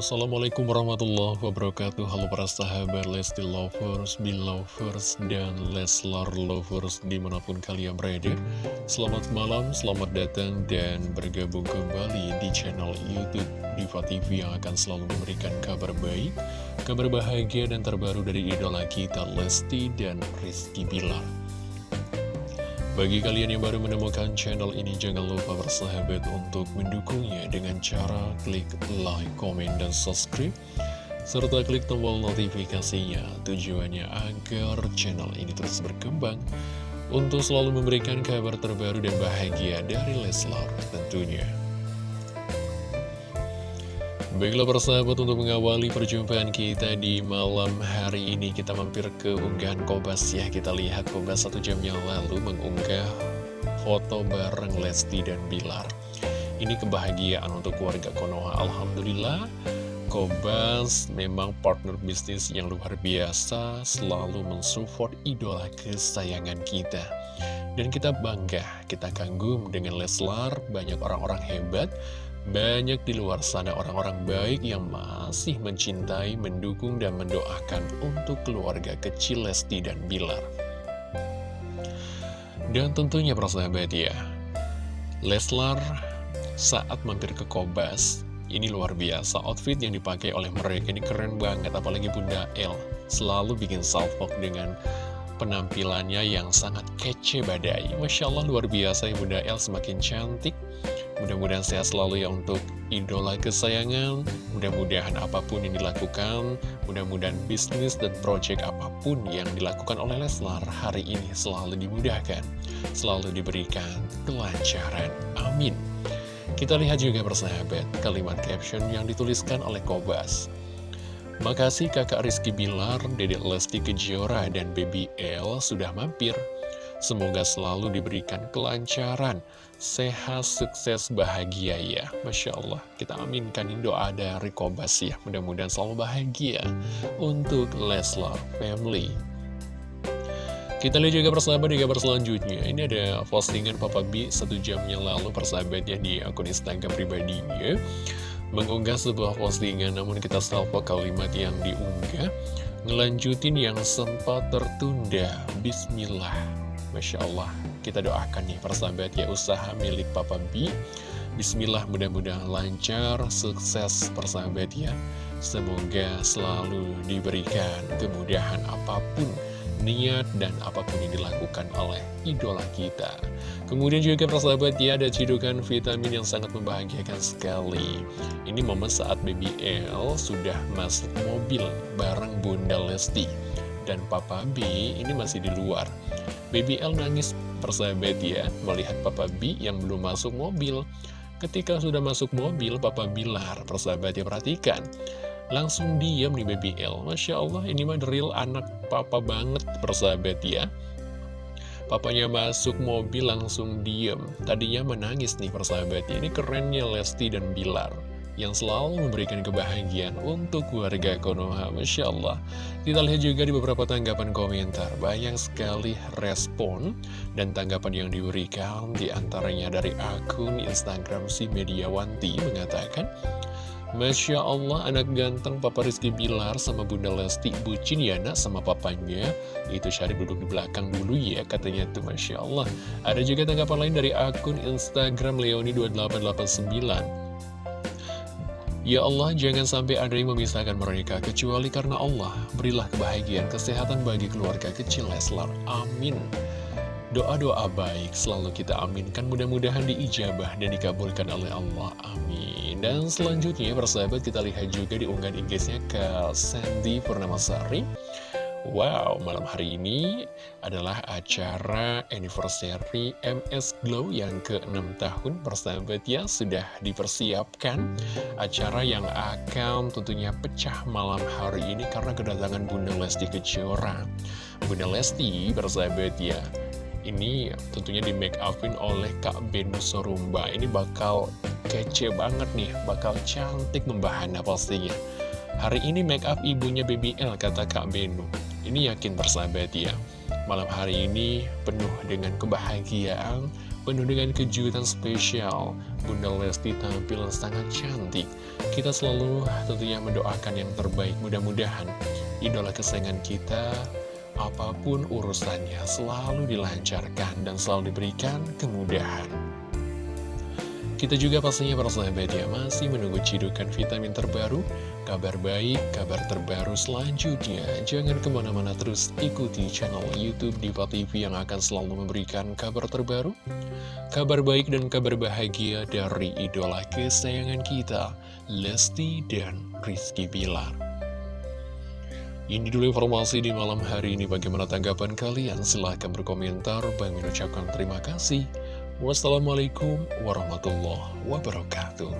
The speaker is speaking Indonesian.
Assalamualaikum warahmatullahi wabarakatuh. Halo para sahabat Lesti Lovers, Belovers, dan Leslar Lovers di mana pun kalian berada. Selamat malam, selamat datang dan bergabung kembali di channel Youtube Diva TV yang akan selalu memberikan kabar baik Kabar bahagia dan terbaru dari idola kita Lesti dan Rizky Bilar bagi kalian yang baru menemukan channel ini, jangan lupa bersahabat untuk mendukungnya dengan cara klik like, komen, dan subscribe. Serta klik tombol notifikasinya tujuannya agar channel ini terus berkembang untuk selalu memberikan kabar terbaru dan bahagia dari Leslar tentunya. Baiklah persahabat untuk mengawali perjumpaan kita di malam hari ini Kita mampir ke unggahan Kobas ya. Kita lihat Kobas satu jam yang lalu mengunggah foto bareng Lesti dan Bilar. Ini kebahagiaan untuk keluarga Konoha. Alhamdulillah Kobas memang partner bisnis yang luar biasa Selalu mensupport idola kesayangan kita. Dan kita bangga, kita kagum dengan Leslar. Banyak orang-orang hebat banyak di luar sana orang-orang baik yang masih mencintai, mendukung, dan mendoakan untuk keluarga kecil Lesti dan Bilar. Dan tentunya persahabat ya, Leslar saat mampir ke Kobas, ini luar biasa, outfit yang dipakai oleh mereka ini keren banget, apalagi Bunda El selalu bikin salvok dengan penampilannya yang sangat kece badai. Masya Allah luar biasa Bunda El semakin cantik, Mudah-mudahan sehat selalu ya untuk idola kesayangan. Mudah-mudahan apa pun yang dilakukan Mudah-mudahan bisnis dan proyek apa pun yang dilakukan oleh Leslar hari ini selalu dimudahkan Selalu diberikan kelancaran. Amin. Kita lihat juga persahabat kalimat caption yang dituliskan oleh Kobas Makasih kakak Rizky Bilar, Dedek Lesti Kejora, dan Baby L sudah mampir Semoga selalu diberikan kelancaran, sehat, sukses, bahagia ya. Masya Allah, kita aminkan doa dari Kobas ya. Mudah-mudahan selalu bahagia untuk Leslar Family. Kita lihat juga persahabat di kabar selanjutnya. Ini ada postingan Papa B satu jam yang lalu persahabatnya di akun Instagram pribadinya. Mengunggah sebuah postingan, namun kita salvo kalimat yang diunggah. Ngelanjutin yang sempat tertunda. Bismillah. Masya Allah, kita doakan nih persahabat ya usaha milik Papa B. Bismillah mudah-mudahan lancar, sukses persahabat ya. Semoga selalu diberikan kemudahan apa pun niat dan apa pun yang dilakukan oleh idola kita. Kemudian juga persahabat ya ada cidukan vitamin yang sangat membahagiakan sekali. Ini momen saat BBL sudah masuk mobil bareng Bunda Lesti dan Papa B ini masih di luar. Baby L nangis persahabat ya melihat Papa B yang belum masuk mobil. Ketika sudah masuk mobil, Papa Bilar persahabat ya perhatikan. Langsung diam nih Baby L. Masya Allah ini mah real anak papa banget persahabat ya. Papanya masuk mobil langsung diem. Tadinya menangis nih persahabatnya. Ini kerennya Lesti dan Bilar yang selalu memberikan kebahagiaan untuk keluarga Konoha. Masya Allah. Kita lihat juga di beberapa tanggapan komentar. Banyak sekali respon dan tanggapan yang diberikan. Di antaranya dari akun Instagram si Mediawanti mengatakan, Masya Allah, anak ganteng Papa Rizky Bilar sama Bunda Lesti bucin ya nak sama papanya. Itu Syarif duduk di belakang dulu ya, katanya tuh Masya Allah. Ada juga tanggapan lain dari akun Instagram Leoni2889. Ya Allah, jangan sampai ada yang memisahkan mereka, kecuali karena Allah. Berilah kebahagiaan, kesehatan bagi keluarga kecil Leslar. Amin. Doa-doa baik selalu kita aminkan, mudah-mudahan diijabah dan dikabulkan oleh Allah. Amin. Dan selanjutnya, persahabat, kita lihat juga di unggahan Inggrisnya ke Sandy Purnamasari. Wow, malam hari ini adalah acara anniversary MS Glow yang ke-6 tahun persahabat ya sudah dipersiapkan acara yang akan tentunya pecah malam hari ini karena kedatangan Bunda Lesti Kejora Bunda Lesti persahabat ya ini tentunya di make upin oleh Kak Benu Sorumba. Ini bakal kece banget nih bakal cantik membahana pastinya. Hari ini make up ibunya BBL kata Kak Benu Ini yakin bersahabat ya Malam hari ini penuh dengan kebahagiaan Penuh dengan kejutan spesial. Bunda Lesti tampil sangat cantik. Kita selalu tentunya mendoakan yang terbaik. Mudah-mudahan idola kesayangan kita Apa pun urusannya selalu dilancarkan dan selalu diberikan kemudahan kita juga pastinya para sahabat ya masih menunggu cidukan vitamin terbaru, kabar baik, kabar terbaru selanjutnya. Jangan ke mana-mana terus ikuti channel Youtube Diva TV yang akan selalu memberikan kabar terbaru, kabar baik dan kabar bahagia dari idola kesayangan kita, Lesti dan Rizky Bilar. Ini dulu informasi di malam hari ini. Bagaimana tanggapan kalian? Silahkan berkomentar. Bang mengucapkan terima kasih. Wassalamualaikum warahmatullahi wabarakatuh.